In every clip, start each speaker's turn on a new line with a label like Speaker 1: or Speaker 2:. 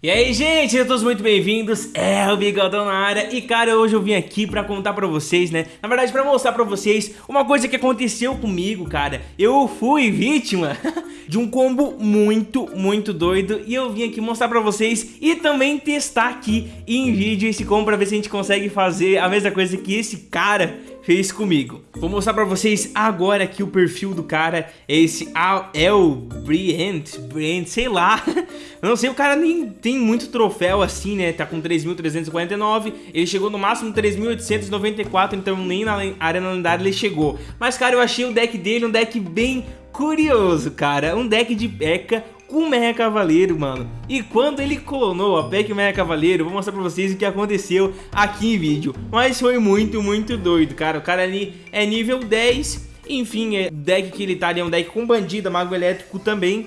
Speaker 1: E aí, gente, sejam todos muito bem-vindos, é o Bigodão na área. E cara, hoje eu vim aqui pra contar pra vocês, né? Na verdade, pra mostrar pra vocês uma coisa que aconteceu comigo, cara. Eu fui vítima de um combo muito, muito doido. E eu vim aqui mostrar pra vocês e também testar aqui em vídeo esse combo Pra ver se a gente consegue fazer a mesma coisa que esse cara fez comigo. Vou mostrar pra vocês agora aqui o perfil do cara, é esse El Brient, Brient, sei lá. Eu não sei, o cara nem tem muito troféu assim, né? Tá com 3.349, ele chegou no máximo 3.894, então nem na Arena Lendária ele chegou. Mas, cara, eu achei o deck dele um deck bem curioso, cara. Um deck de P.E.K.K.A com o Mecha Cavaleiro, mano. E quando ele clonou a Peck Mecha Cavaleiro, vou mostrar pra vocês o que aconteceu aqui em vídeo. Mas foi muito, muito doido, cara. O cara ali é nível 10, enfim, é deck que ele tá ali é um deck com bandida, mago elétrico também.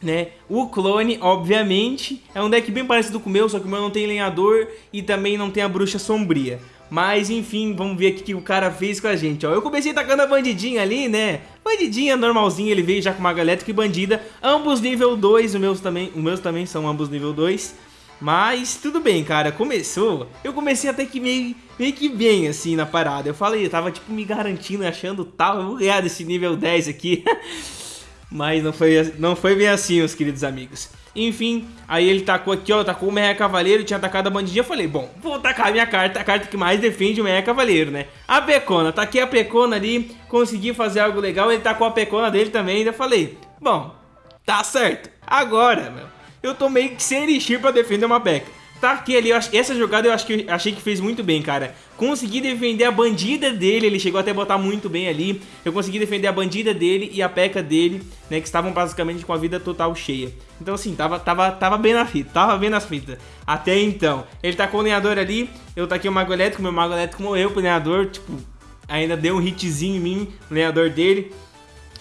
Speaker 1: Né? O clone, obviamente, é um deck bem parecido com o meu, só que o meu não tem lenhador e também não tem a bruxa sombria. Mas enfim, vamos ver o que o cara fez com a gente, ó. Eu comecei tacando a bandidinha ali, né? Bandidinha normalzinha, ele veio já com maga elétrica e bandida. Ambos nível 2, os meus também, os meus também são ambos nível 2. Mas tudo bem, cara, começou. Eu comecei até que meio, meio que bem, assim, na parada. Eu falei, eu tava tipo me garantindo, achando tal, eu vou ganhar desse nível 10 aqui. Mas não foi, não foi bem assim, meus queridos amigos. Enfim, aí ele tacou aqui, ó, tacou o Meia Cavaleiro, tinha atacado a bandidinha. Eu falei, bom, vou tacar a minha carta, a carta que mais defende o Meia Cavaleiro, né? A Pecona, taquei a Pecona ali, consegui fazer algo legal, ele tacou a Pecona dele também. Ainda falei, bom, tá certo. Agora, meu, eu tô meio que sem elixir pra defender uma Peca. Tá aqui ali, essa jogada eu acho que eu achei que fez muito bem, cara. Consegui defender a bandida dele, ele chegou até a botar muito bem ali. Eu consegui defender a bandida dele e a peca dele, né, que estavam basicamente com a vida total cheia. Então assim, tava, tava, tava bem na fita, tava bem nas fitas. Até então. Ele tá com o lenhador ali, eu taquei o mago elétrico, meu mago elétrico morreu pro lenhador, tipo, ainda deu um hitzinho em mim, o lenhador dele.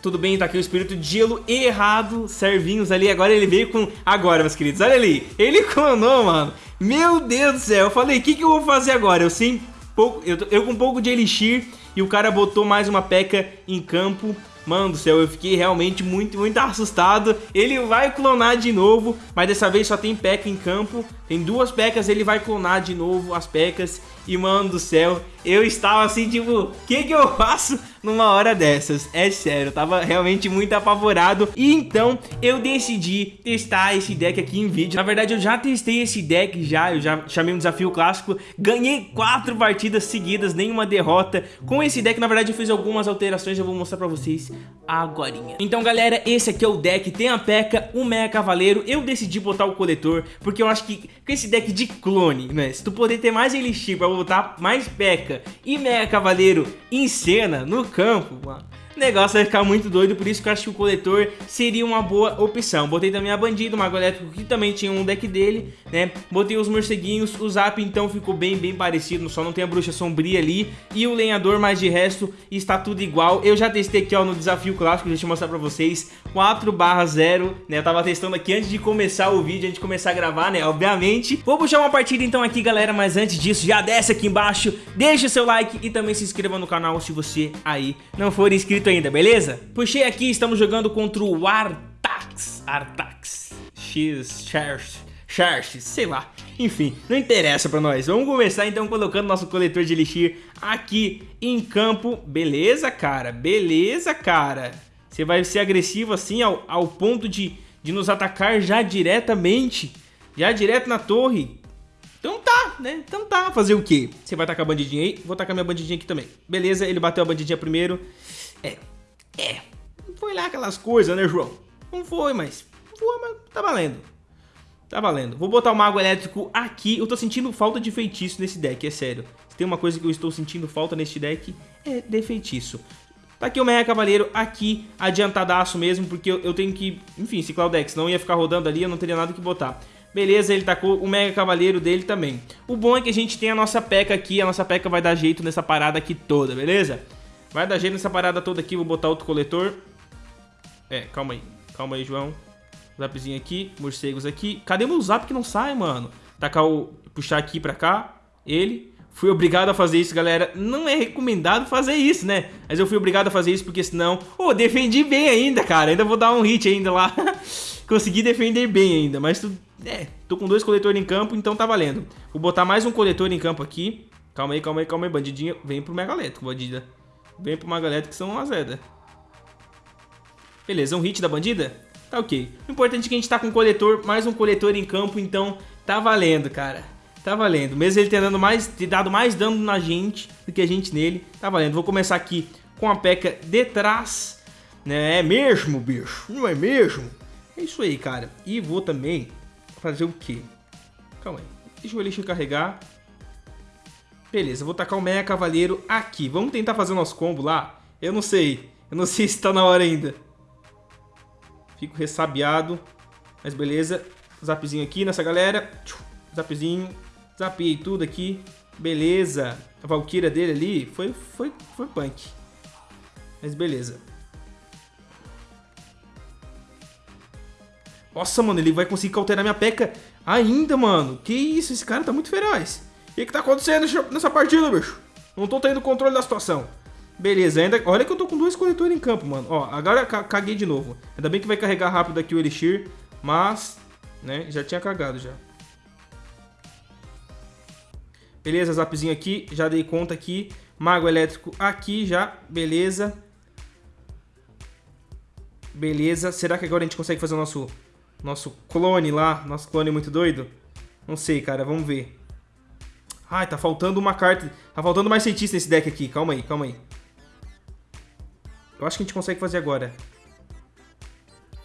Speaker 1: Tudo bem, tá aqui o espírito de gelo errado, servinhos ali. Agora ele veio com... Agora, meus queridos, olha ali. Ele clonou, mano. Meu Deus do céu. Eu falei, o que, que eu vou fazer agora? Eu sim, pouco, eu, eu com um pouco de elixir e o cara botou mais uma peca em campo. Mano do céu, eu fiquei realmente muito, muito assustado. Ele vai clonar de novo, mas dessa vez só tem peca em campo. Tem duas pecas, ele vai clonar de novo as pecas. E mano do céu, eu estava assim, tipo, o que que eu faço numa hora dessas? É sério, eu tava realmente muito apavorado. E então eu decidi testar esse deck aqui em vídeo. Na verdade, eu já testei esse deck já, eu já chamei um desafio clássico. Ganhei quatro partidas seguidas, nenhuma derrota. Com esse deck, na verdade, eu fiz algumas alterações, eu vou mostrar pra vocês agora. Então, galera, esse aqui é o deck. Tem a P.E.K.K.A, o Meia Cavaleiro. Eu decidi botar o coletor, porque eu acho que com esse deck de clone, né? Se tu poder ter mais Elixir pra botar mais P.E.K.K.A e Mega Cavaleiro em cena, no campo, mano negócio vai ficar muito doido, por isso que eu acho que o coletor seria uma boa opção. Botei também a Bandido, o Mago Elétrico, que também tinha um deck dele, né? Botei os morceguinhos, o Zap então ficou bem, bem parecido, só não tem a Bruxa Sombria ali. E o Lenhador, mas de resto está tudo igual. Eu já testei aqui, ó, no Desafio Clássico, deixa eu mostrar pra vocês, 4 barra 0, né? Eu tava testando aqui antes de começar o vídeo, antes de começar a gravar, né? Obviamente. Vou puxar uma partida então aqui, galera, mas antes disso, já desce aqui embaixo, deixa seu like e também se inscreva no canal se você aí não for inscrito ainda, beleza? Puxei aqui, estamos jogando contra o Artax, Artax, X, Charge, Charge, sei lá. Enfim, não interessa pra nós. Vamos começar então colocando nosso coletor de elixir aqui em campo. Beleza, cara? Beleza, cara? Você vai ser agressivo assim ao, ao ponto de, de nos atacar já diretamente? Já direto na torre? Então tá, né? Então tá, fazer o quê? Você vai tacar a bandidinha aí? Vou tacar minha bandidinha aqui também. Beleza, ele bateu a bandidinha primeiro. É, é, não foi lá aquelas coisas, né, João? Não foi, mas foi, mas tá valendo. Tá valendo. Vou botar o Mago Elétrico aqui. Eu tô sentindo falta de feitiço nesse deck, é sério. Se tem uma coisa que eu estou sentindo falta neste deck, é de feitiço. Tá aqui o Meia Cavaleiro, aqui adiantadaço mesmo, porque eu, teno que, enfim, ciclar o deck, senão ia ficar rodando ali, eu não teria nada que botar. Beleza, ele tacou o Mega Cavaleiro dele também. O bom é que a gente tem a nossa P.E.K.K.A aqui, a nossa P.E.K.K.A vai dar jeito nessa parada aqui toda, beleza? Vai dar jeito nessa parada toda aqui, vou botar outro coletor. É, calma aí. Calma aí, João. Zapzinho aqui, morcegos aqui. Cadê meu zap que não sai, mano? Tacar o... Puxar aqui pra cá. Ele. Fui obrigado a fazer isso, galera. Não é recomendado fazer isso, né? Mas eu fui obrigado a fazer isso porque senão... Ô, oh, defendi bem ainda, cara. Ainda vou dar um hit ainda lá. Consegui defender bem ainda, mas tu... É, tô com dois coletores em campo, então tá valendo. Vou botar mais um coletor em campo aqui. Calma aí, calma aí, calma aí, bandidinha. Vem pro Mega Elétrico, bandida. Vem pro Mega Elétrico que são uma zeda. Beleza, um hit da bandida? Tá ok. O importante é que a gente tá com um coletor, mais um coletor em campo, então tá valendo, cara. Tá valendo. Mesmo ele tendo mais, ter dado mais dano na gente do que a gente nele, tá valendo. Vou começar aqui com a P.E.K.K.A de trás. Né? É mesmo, bicho? Não é mesmo? É isso aí, cara. E vou também fazer o quê? Calma aí. Deixa o Elixir carregar. Beleza, vou tacar o Meia Cavaleiro aqui. Vamos tentar fazer o nosso combo lá? Eu não sei. Eu não sei se tá na hora ainda. Fico ressabiado. Mas beleza. Zapzinho aqui nessa galera. Zapzinho. Zapei tudo aqui. Beleza. A Valkyria dele ali foi, foi, foi punk. Mas beleza. Nossa, mano, ele vai conseguir cauterar minha peca ainda, mano. Que isso, esse cara tá muito feroz. Que que tá acontecendo nessa partida, bicho? Não tô tendo controle da situação. Beleza, ainda... Olha que eu tô com dois coletores em campo, mano. Ó, agora caguei de novo. Ainda bem que vai carregar rápido aqui o Elixir. Mas, né, já tinha cagado já. Beleza, zapzinho aqui. Já dei conta aqui. Mago elétrico aqui já. Beleza. Beleza. Será que agora a gente consegue fazer o nosso nosso clone lá, nosso clone muito doido. Não sei, cara, vamos ver. Ai, tá faltando uma carta. Tá faltando mais cientista nesse deck aqui. Calma aí, calma aí. Eu acho que a gente consegue fazer agora.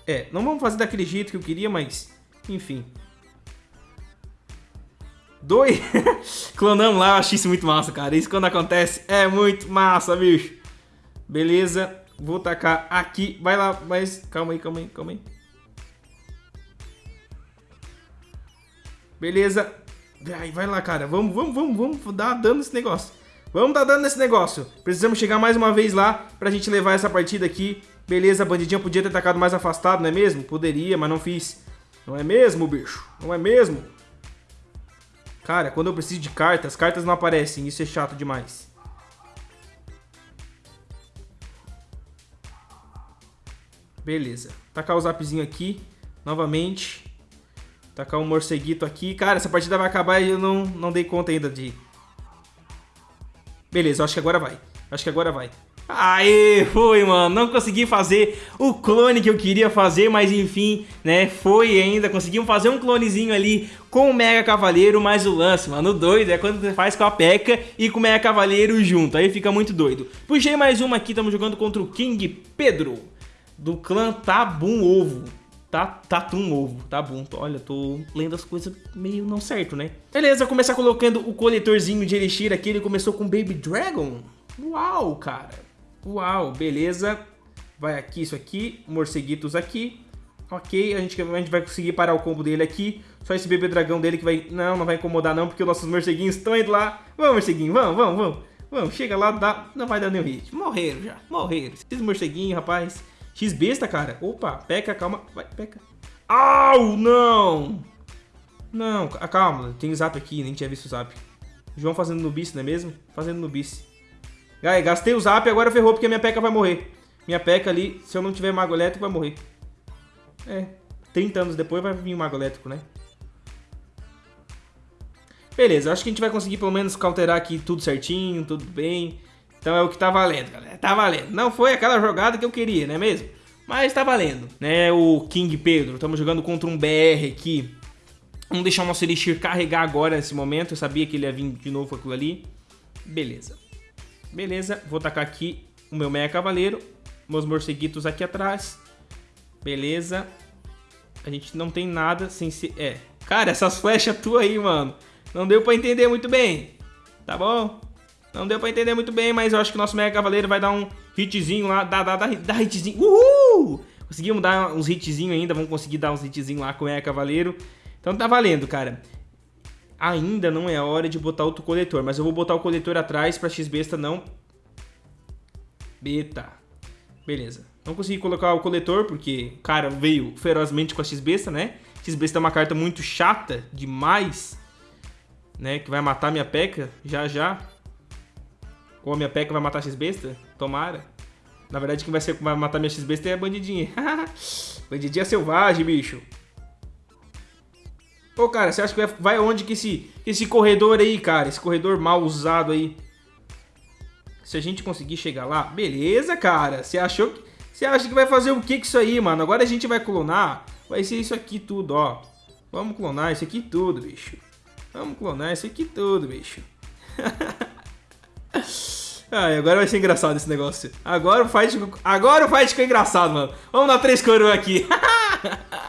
Speaker 1: É, não vamos fazer daquele jeito que eu queria, mas... Enfim. Dois... Clonamos lá, eu achei isso muito massa, cara. Isso quando acontece é muito massa, bicho. Beleza. Vou tacar aqui. Vai lá, mas... Calma aí, calma aí, calma aí. Beleza. Vai, lá, cara. Vamos, vamos, vamos, vamos dar dano nesse negócio. Vamos dar dano nesse negócio. Precisamos chegar mais uma vez lá pra gente levar essa partida aqui. Beleza, bandidinha podia ter atacado mais afastado, não é mesmo? Poderia, mas não fiz. Não é mesmo, bicho? Não é mesmo? Cara, quando eu preciso de cartas, cartas não aparecem. Isso é chato demais. Beleza. Tacar o zapzinho aqui. Novamente. Tacar um morceguito aqui. Cara, essa partida vai acabar e eu não, não dei conta ainda de... Beleza, acho que agora vai. Acho que agora vai. Aê, foi, mano. Não consegui fazer o clone que eu queria fazer, mas enfim, né? Foi ainda. Conseguimos fazer um clonezinho ali com o Mega Cavaleiro, mas o lance, mano, o doido é quando você faz com a P.E.K.K.A e com o Mega Cavaleiro junto. Aí fica muito doido. Puxei mais uma aqui, estamos jogando contra o King Pedro, do clã Tabum Ovo. Tá, Tatum Ovo, tá bom. Olha, tô lendo as coisas meio não certo, né? Beleza, começar colocando o coletorzinho de Elixir aqui. Ele começou com Baby Dragon. Uau, cara. Uau, beleza. Vai aqui, isso aqui. Morceguitos aqui. Ok, a gente, a gente vai conseguir parar o combo dele aqui. Só esse bebê dragão dele que vai... Não, não vai incomodar não, porque os nossos morceguinhos estão indo lá. Vamos, morceguinho, vamos, vamos, vamos. Vamos, chega lá, dá... não vai dar nenhum hit. Morreram já, morreram. Esses morceguinhos, rapaz... X besta, cara. Opa, peca, calma. Vai, peca. Au, não! Não, calma. Tem zap aqui, nem tinha visto o zap. João fazendo no bis, não é mesmo? Fazendo no bis. Aí, gastei o zap, agora ferrou porque minha peca vai morrer. Minha peca ali, se eu não tiver mago elétrico, vai morrer. É, 30 anos depois vai vir o mago elétrico, né? Beleza, acho que a gente vai conseguir pelo menos cauterar aqui tudo certinho, tudo bem. Então é o que tá valendo, galera. Tá valendo. Não foi aquela jogada que eu queria, não é mesmo? Mas tá valendo, né? O King Pedro, estamos jogando contra um BR aqui. Vamos deixar o nosso Elixir carregar agora nesse momento. Eu sabia que ele ia vir de novo aquilo ali. Beleza. Beleza, vou tacar aqui o meu Meia Cavaleiro. Meus morceguitos aqui atrás. Beleza. A gente não tem nada sem ser... É. Cara, essas flechas tuas aí, mano. Não deu pra entender muito bem. Tá bom? Não deu pra entender muito bem, mas eu acho que o nosso Mega Cavaleiro vai dar um hitzinho lá. Dá, dá, dá, dá hitzinho. Uhul! Conseguimos dar uns hitzinhos ainda. Vamos conseguir dar uns hitzinhos lá com o Mega Cavaleiro. Então tá valendo, cara. Ainda não é a hora de botar outro coletor. Mas eu vou botar o coletor atrás pra X-Besta não... Beta. Beleza. Não consegui colocar o coletor porque o cara veio ferozmente com a X-Besta, né? X-Besta é uma carta muito chata demais, né? Que vai matar minha peca já já. Ou a minha peca vai matar a X-Besta? Tomara. Na verdade, quem vai, ser, vai matar minha X-Besta é a bandidinha. bandidinha selvagem, bicho. Ô, cara, você acha que vai, vai onde que esse, esse corredor aí, cara? Esse corredor mal usado aí. Se a gente conseguir chegar lá, beleza, cara. Você achou que... Você acha que vai fazer o que com isso aí, mano? Agora a gente vai clonar. Vai ser isso aqui tudo, ó. Vamos clonar isso aqui tudo, bicho. Vamos clonar isso aqui tudo, bicho. Ai, agora vai ser engraçado esse negócio. Agora o fight, agora o fight ficou engraçado, mano. Vamos dar três coroas aqui.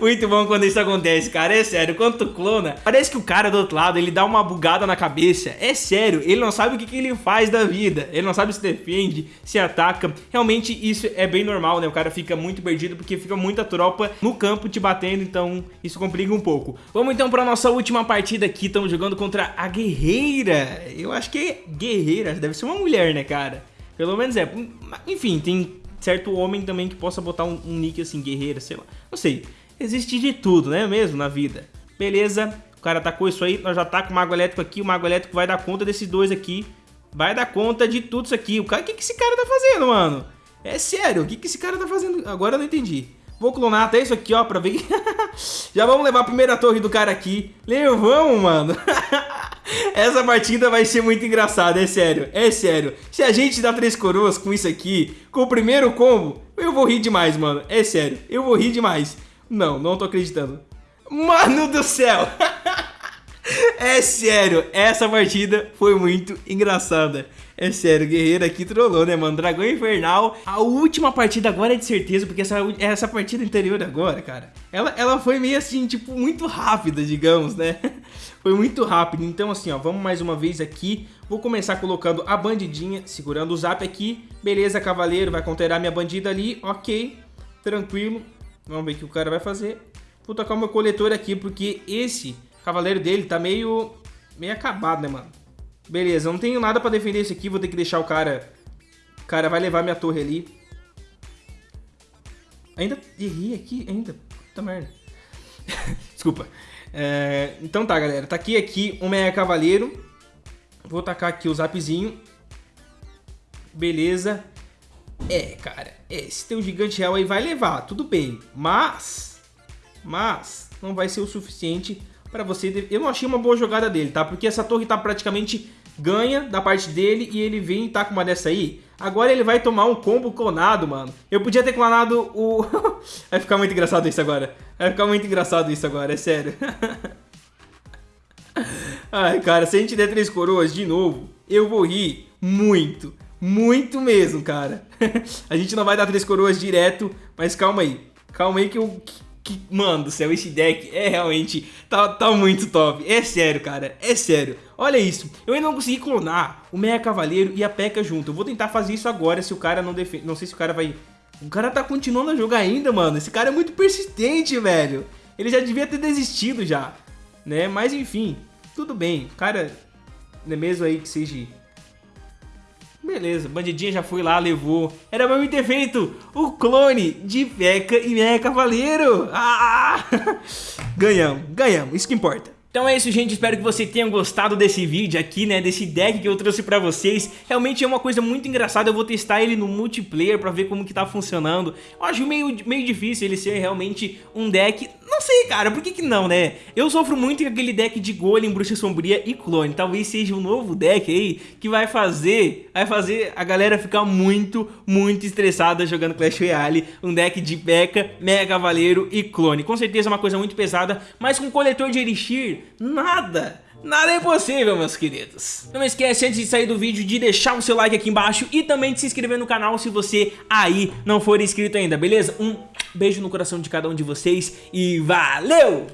Speaker 1: Muito bom quando isso acontece, cara. É sério, quando tu clona, parece que o cara do outro lado, ele dá uma bugada na cabeça. É sério, ele não sabe o que, que ele faz da vida. Ele não sabe se defende, se ataca. Realmente isso é bem normal, né? O cara fica muito perdido porque fica muita tropa no campo te batendo, então isso complica um pouco. Vamos então pra nossa última partida aqui. Estamos jogando contra a Guerreira. Eu acho que é Guerreira, deve ser uma mulher, né, cara? Pelo menos é. Enfim, tem certo homem também que possa botar um, um nick assim, guerreira, sei lá. Não sei. Existe de tudo, né mesmo, na vida. Beleza, o cara atacou isso aí, nós já tá com o Mago Elétrico aqui, o Mago Elétrico vai dar conta desses dois aqui. Vai dar conta de tudo isso aqui. O cara, que, que esse cara tá fazendo, mano? É sério, o que, que esse cara tá fazendo? Agora eu não entendi. Vou clonar até isso aqui, ó, pra ver Já vamos levar a primeira torre do cara aqui. Levamos, mano. Essa partida vai ser muito engraçada, é sério, é sério. Se a gente dá três coroas com isso aqui, com o primeiro combo, eu vou rir demais, mano. É sério, eu vou rir demais. Não, não tô acreditando. Mano do céu! É sério, essa partida foi muito engraçada. É sério, guerreiro aqui trollou, né, mano? Dragão Infernal. A última partida agora é de certeza, porque essa, essa partida anterior agora, cara, ela, ela foi meio assim, tipo, muito rápida, digamos, né? Foi muito rápido. Então, assim, ó, vamos mais uma vez aqui. Vou começar colocando a bandidinha, segurando o zap aqui. Beleza, cavaleiro, vai conterar minha bandida ali. Ok, tranquilo. Vamos ver o que o cara vai fazer. Vou tocar o meu coletor aqui, porque esse cavaleiro dele tá meio... Meio acabado, né, mano? Beleza, não tenho nada pra defender esse aqui. Vou ter que deixar o cara... O cara vai levar minha torre ali. Ainda errei aqui, ainda. Puta merda. Desculpa. É, então tá, galera. Tá aqui, o Mega Cavaleiro. Vou tacar aqui o zapzinho. Beleza. É, cara. Esse teu gigante real aí vai levar, tudo bem. Mas... Mas... Não vai ser o suficiente para você... Eu não achei uma boa jogada dele, tá? Porque essa torre tá praticamente ganha da parte dele e ele vem e tá com uma dessa aí. Agora ele vai tomar um combo clonado, mano. Eu podia ter clonado o... vai ficar muito engraçado isso agora. Vai ficar muito engraçado isso agora, é sério. Ai, cara, se a gente der três coroas de novo, eu vou rir muito. Muito mesmo, cara. a gente não vai dar três coroas direto, mas calma aí. Calma aí que eu que, mano do céu, esse deck é realmente, tá, tá muito top. É sério, cara, é sério. Olha isso, eu ainda não consegui clonar o Meia Cavaleiro e a P.E.K.K.A junto. Eu vou tentar fazer isso agora, se o cara não defende, não sei se o cara vai... O cara tá continuando a jogar ainda, mano. Esse cara é muito persistente, velho. Ele já devia ter desistido já, né? Mas enfim, tudo bem. O cara, não é mesmo aí que seja Beleza, bandidinha já foi lá, levou. Era pra mim ter feito o clone de P.E.K.K.A e Mecha Cavaleiro. Ah! ganhamos, ganhamos, isso que importa. Então é isso, gente. Espero que você tenha gostado desse vídeo aqui, né? Desse deck que eu trouxe pra vocês. Realmente é uma coisa muito engraçada. Eu vou testar ele no multiplayer pra ver como que tá funcionando. Eu acho meio, meio difícil ele ser realmente um deck... Não sei, cara. Por que que não, né? Eu sofro muito com aquele deck de Golem, Bruxa Sombria e Clone. Talvez seja um novo deck aí que vai fazer... Vai fazer a galera ficar muito, muito estressada jogando Clash Royale. Um deck de P.E.K.K.A, Mega Cavaleiro e Clone. Com certeza é uma coisa muito pesada, mas com coletor de Elixir Nada! Nada é impossível, meus queridos. Não esquece, antes de sair do vídeo, de deixar o seu like aqui embaixo e também de se inscrever no canal se você aí não for inscrito ainda, beleza? Um beijo no coração de cada um de vocês e valeu!